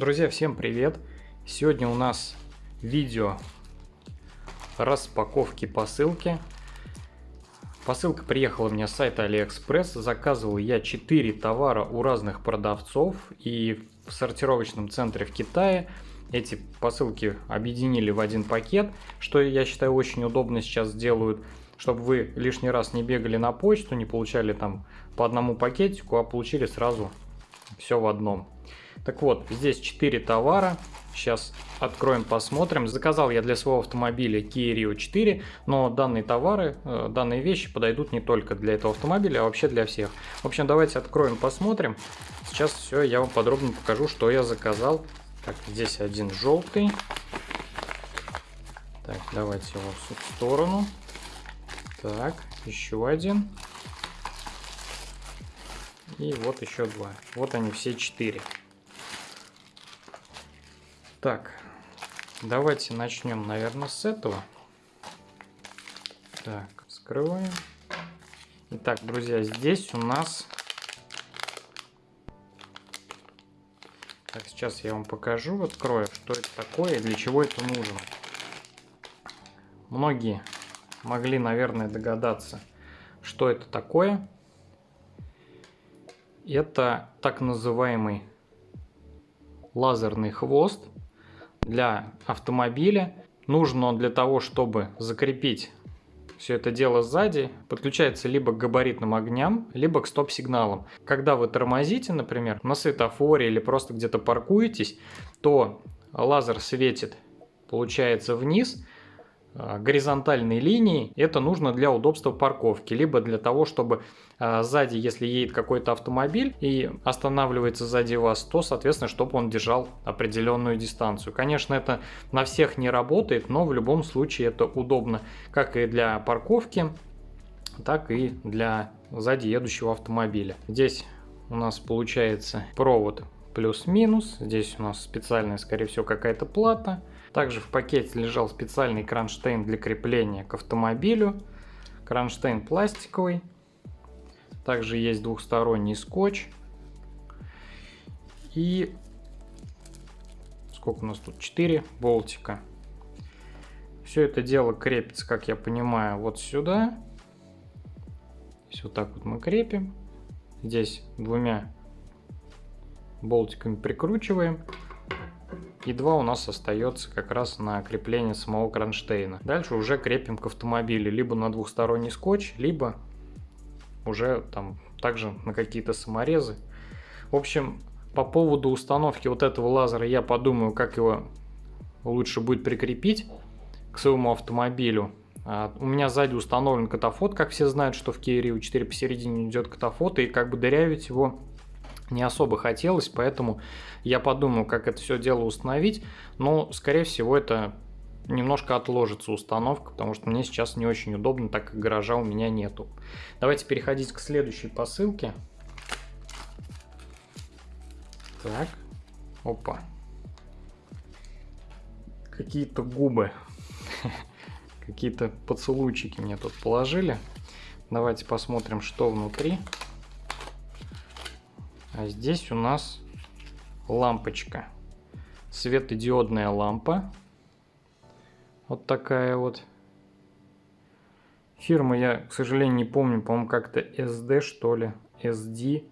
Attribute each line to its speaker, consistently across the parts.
Speaker 1: Друзья, всем привет! Сегодня у нас видео распаковки посылки. Посылка приехала мне с сайта Алиэкспресс. Заказывал я 4 товара у разных продавцов и в сортировочном центре в Китае. Эти посылки объединили в один пакет, что я считаю очень удобно сейчас делают, чтобы вы лишний раз не бегали на почту, не получали там по одному пакетику, а получили сразу все в одном. Так вот, здесь 4 товара. Сейчас откроем, посмотрим. Заказал я для своего автомобиля Kia Rio 4, но данные товары, э, данные вещи подойдут не только для этого автомобиля, а вообще для всех. В общем, давайте откроем, посмотрим. Сейчас все, я вам подробно покажу, что я заказал. Так, здесь один желтый. Так, давайте его в сторону. Так, еще один. И вот еще два. Вот они все четыре. Так, давайте начнем, наверное, с этого. Так, скрываем. Итак, друзья, здесь у нас... Так, сейчас я вам покажу, открою, что это такое и для чего это нужно. Многие могли, наверное, догадаться, что это такое. Это так называемый лазерный хвост для автомобиля. Нужен он для того, чтобы закрепить все это дело сзади, подключается либо к габаритным огням, либо к стоп-сигналам. Когда вы тормозите, например, на светофоре или просто где-то паркуетесь, то лазер светит, получается, вниз, горизонтальной линии. Это нужно для удобства парковки, либо для того, чтобы э, сзади, если едет какой-то автомобиль и останавливается сзади вас, то, соответственно, чтобы он держал определенную дистанцию. Конечно, это на всех не работает, но в любом случае это удобно как и для парковки, так и для сзади едущего автомобиля. Здесь у нас получается провод плюс-минус. Здесь у нас специальная, скорее всего, какая-то плата. Также в пакете лежал специальный кронштейн для крепления к автомобилю. Кронштейн пластиковый. Также есть двухсторонний скотч. И сколько у нас тут? 4 болтика. Все это дело крепится, как я понимаю, вот сюда. Здесь вот так вот мы крепим. Здесь двумя болтиками прикручиваем. И два у нас остается как раз на крепление самого кронштейна. Дальше уже крепим к автомобилю либо на двухсторонний скотч, либо уже там также на какие-то саморезы. В общем, по поводу установки вот этого лазера я подумаю, как его лучше будет прикрепить к своему автомобилю. А, у меня сзади установлен катафот, как все знают, что в Kia Rio 4 посередине идет катафот, и как бы дырявить его не особо хотелось, поэтому я подумаю, как это все дело установить, но, скорее всего, это немножко отложится установка, потому что мне сейчас не очень удобно, так как гаража у меня нету. Давайте переходить к следующей посылке. Так, опа. Какие-то губы, какие-то поцелуйчики мне тут положили. Давайте посмотрим, что внутри. А здесь у нас лампочка. Светодиодная лампа. Вот такая вот. Фирма я, к сожалению, не помню. По-моему, как-то SD, что ли. SD.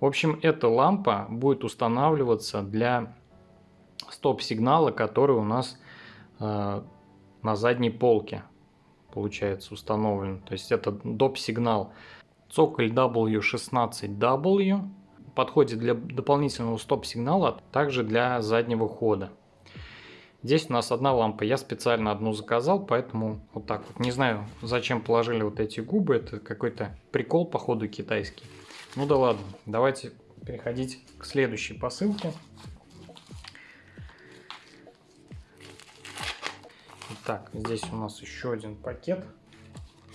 Speaker 1: В общем, эта лампа будет устанавливаться для стоп-сигнала, который у нас э, на задней полке получается установлен. То есть это доп-сигнал цоколь W16W подходит для дополнительного стоп-сигнала, также для заднего хода. Здесь у нас одна лампа, я специально одну заказал, поэтому вот так вот. Не знаю, зачем положили вот эти губы, это какой-то прикол, походу, китайский. Ну да ладно, давайте переходить к следующей посылке. Так, здесь у нас еще один пакет.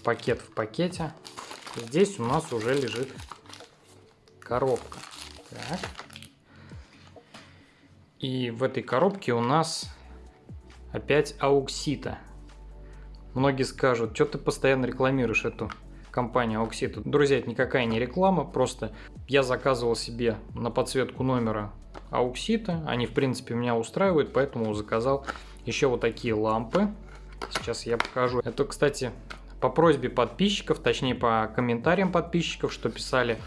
Speaker 1: Пакет в пакете. Здесь у нас уже лежит коробка. Так. И в этой коробке у нас опять ауксита. Многие скажут, что ты постоянно рекламируешь эту компанию Auxito. Друзья, это никакая не реклама, просто я заказывал себе на подсветку номера Auxito. Они, в принципе, меня устраивают, поэтому заказал еще вот такие лампы. Сейчас я покажу. Это, кстати, по просьбе подписчиков, точнее по комментариям подписчиков, что писали,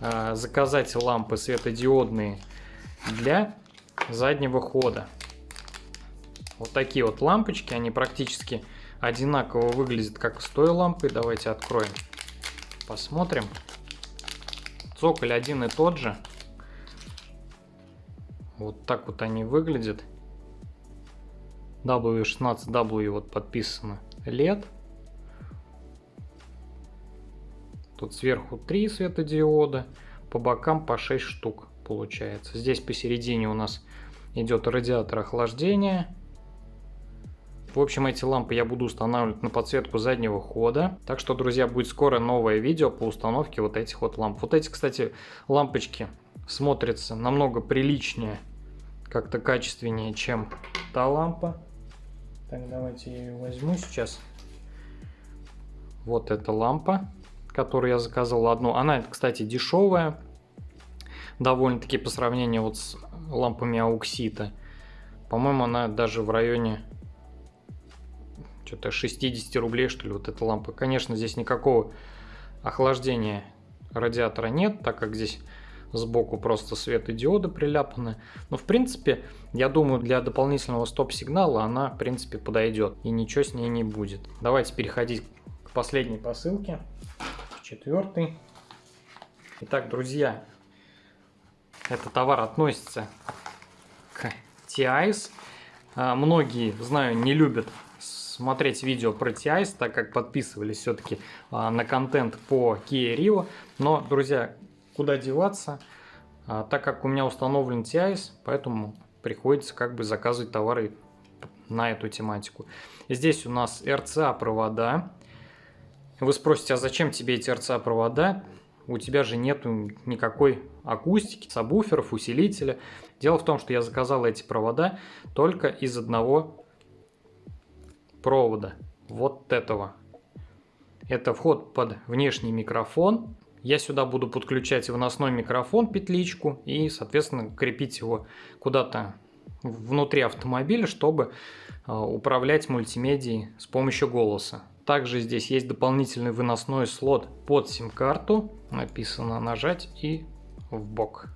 Speaker 1: заказать лампы светодиодные для заднего хода. Вот такие вот лампочки, они практически одинаково выглядят, как с той лампой. Давайте откроем, посмотрим. Цоколь один и тот же. Вот так вот они выглядят. W16W вот подписано LED. Тут сверху 3 светодиода, по бокам по 6 штук получается. Здесь посередине у нас идет радиатор охлаждения. В общем, эти лампы я буду устанавливать на подсветку заднего хода. Так что, друзья, будет скоро новое видео по установке вот этих вот ламп. Вот эти, кстати, лампочки смотрятся намного приличнее, как-то качественнее, чем та лампа. Так, давайте я ее возьму сейчас. Вот эта лампа, которую я заказал одну. Она, кстати, дешевая. Довольно-таки по сравнению вот с лампами ауксита. По-моему, она даже в районе что-то 60 рублей, что ли, вот эта лампа. Конечно, здесь никакого охлаждения радиатора нет, так как здесь сбоку просто светодиоды приляпаны. Но, в принципе, я думаю, для дополнительного стоп-сигнала она, в принципе, подойдет. И ничего с ней не будет. Давайте переходить к последней посылке. Четвертый. Итак, друзья, этот товар относится к TIS. А, многие, знаю, не любят смотреть видео про TIS, так как подписывались все-таки а, на контент по Kia Rio. Но, друзья, куда деваться, а, так как у меня установлен TIS, поэтому приходится как бы заказывать товары на эту тематику. Здесь у нас RCA провода. Вы спросите, а зачем тебе эти RCA провода? У тебя же нету никакой акустики, сабвуферов, усилителя. Дело в том, что я заказал эти провода только из одного провода, вот этого. Это вход под внешний микрофон. Я сюда буду подключать выносной микрофон, петличку, и, соответственно, крепить его куда-то внутри автомобиля, чтобы а, управлять мультимедией с помощью голоса. Также здесь есть дополнительный выносной слот под сим-карту. Написано нажать и в бок.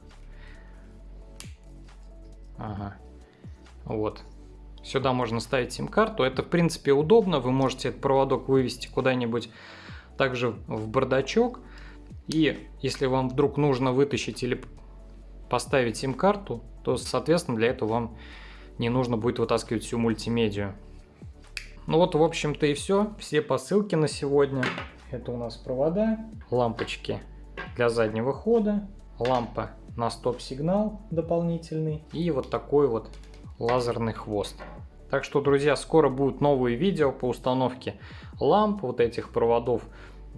Speaker 1: Ага. Вот. Сюда можно ставить сим-карту. Это, в принципе, удобно. Вы можете этот проводок вывести куда-нибудь также в бардачок. И если вам вдруг нужно вытащить или поставить сим-карту, то, соответственно, для этого вам не нужно будет вытаскивать всю мультимедию. Ну вот, в общем-то и все. Все посылки на сегодня. Это у нас провода, лампочки для заднего хода, лампа на стоп-сигнал дополнительный и вот такой вот лазерный хвост. Так что, друзья, скоро будут новые видео по установке ламп, вот этих проводов,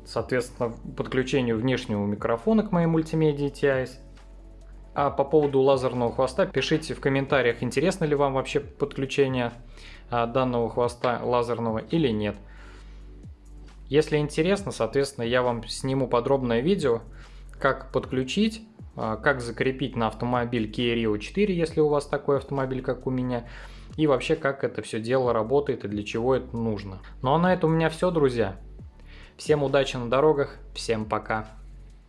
Speaker 1: соответственно, подключению внешнего микрофона к моей мультимедии TIS. А по поводу лазерного хвоста пишите в комментариях, интересно ли вам вообще подключение а, данного хвоста лазерного или нет. Если интересно, соответственно, я вам сниму подробное видео, как подключить, а, как закрепить на автомобиль Kia Rio 4, если у вас такой автомобиль, как у меня, и вообще как это все дело работает и для чего это нужно. Ну а на этом у меня все, друзья. Всем удачи на дорогах, всем пока.